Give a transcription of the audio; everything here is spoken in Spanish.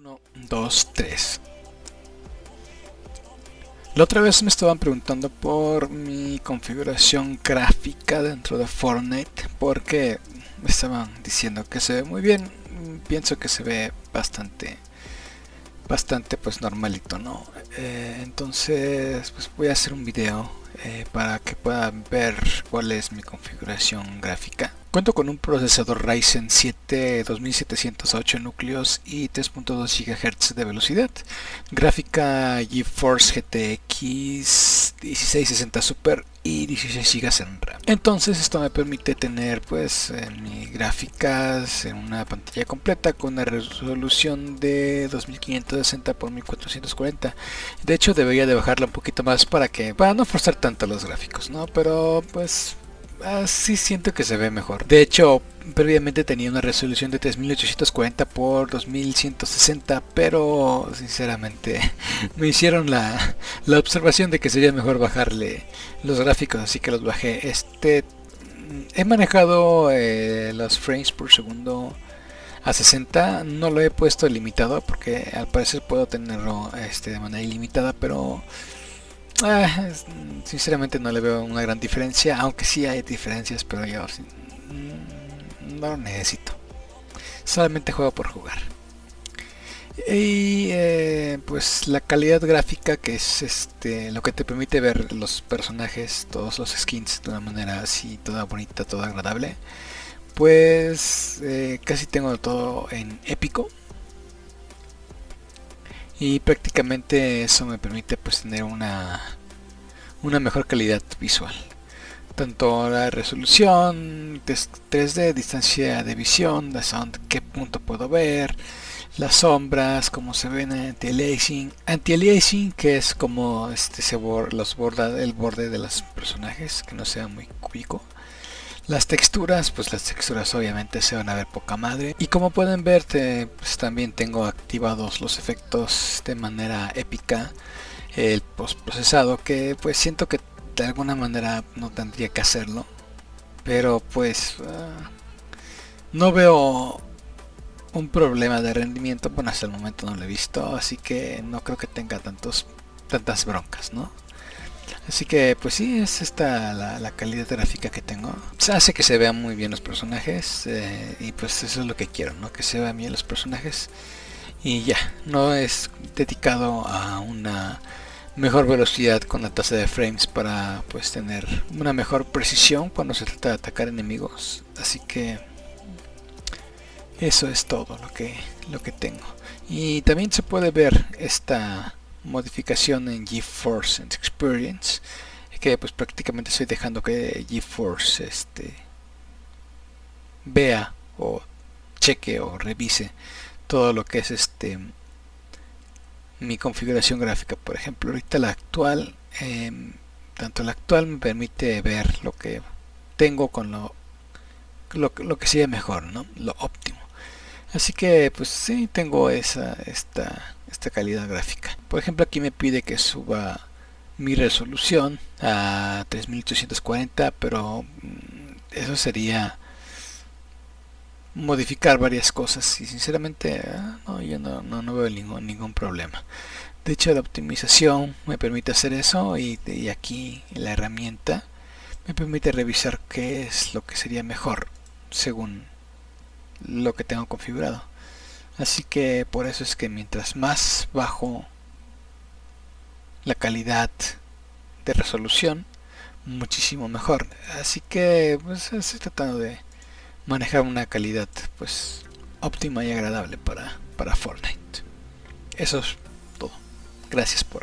1, 2, 3. La otra vez me estaban preguntando por mi configuración gráfica dentro de Fortnite porque me estaban diciendo que se ve muy bien. Pienso que se ve bastante bastante pues normalito, ¿no? Eh, entonces pues voy a hacer un video eh, para que puedan ver cuál es mi configuración gráfica. Cuento con un procesador Ryzen 7 2708 núcleos y 3.2 GHz de velocidad, gráfica GeForce GTX 1660 Super y 16 GB en RAM. Entonces esto me permite tener pues en mis gráficas en una pantalla completa con una resolución de 2560 x 1440. De hecho debería de bajarla un poquito más para que para no forzar tanto los gráficos, ¿no? Pero pues así siento que se ve mejor. De hecho, previamente tenía una resolución de 3840 por 2160, pero sinceramente me hicieron la, la observación de que sería mejor bajarle los gráficos, así que los bajé. Este he manejado eh, los frames por segundo a 60 no lo he puesto limitado porque al parecer puedo tenerlo este, de manera ilimitada pero Ah, sinceramente no le veo una gran diferencia, aunque sí hay diferencias, pero yo mm, no lo necesito. Solamente juego por jugar. Y eh, pues la calidad gráfica que es este lo que te permite ver los personajes, todos los skins de una manera así toda bonita, toda agradable. Pues eh, casi tengo todo en épico y prácticamente eso me permite pues tener una una mejor calidad visual tanto la resolución 3D, distancia de visión, de sound, qué punto puedo ver, las sombras, cómo se ven anti-aliasing, anti-aliasing que es como este se los borda el borde de los personajes, que no sea muy cúbico. Las texturas, pues las texturas obviamente se van a ver poca madre. Y como pueden ver, pues también tengo activados los efectos de manera épica. El postprocesado, que pues siento que de alguna manera no tendría que hacerlo. Pero pues ah, no veo un problema de rendimiento. Bueno, hasta el momento no lo he visto, así que no creo que tenga tantos tantas broncas, ¿no? Así que pues sí, es esta la, calidad gráfica que tengo. Se hace que se vean muy bien los personajes eh, y pues eso es lo que quiero, ¿no? Que se vean bien los personajes y ya, no es dedicado a una mejor velocidad con la tasa de frames para pues tener una mejor precisión cuando se trata de atacar enemigos. Así que eso es todo lo que, lo que tengo. Y también se puede ver esta modificación en GeForce Experience que pues prácticamente estoy dejando que GeForce este vea o cheque o revise todo lo que es este mi configuración gráfica. Por ejemplo ahorita la actual em, tanto la actual me permite ver lo que tengo con lo lo, lo que sea mejor no lo óptimo. Así que pues sí tengo esa esta esta calidad gráfica. Por ejemplo, aquí me pide que suba mi resolución a 3840, pero mm, eso sería modificar varias cosas y sinceramente ah, no, yo no, veo ningún, problema. De hecho, la optimización me permite hacer eso y aquí la herramienta me permite revisar qué es lo que sería mejor según lo que tengo configurado. Así que por eso es que mientras más bajo la calidad de resolución, muchísimo mejor. Así que pues, estoy tratando de manejar una calidad pues óptima y agradable para, para Fortnite. Eso es todo. Gracias por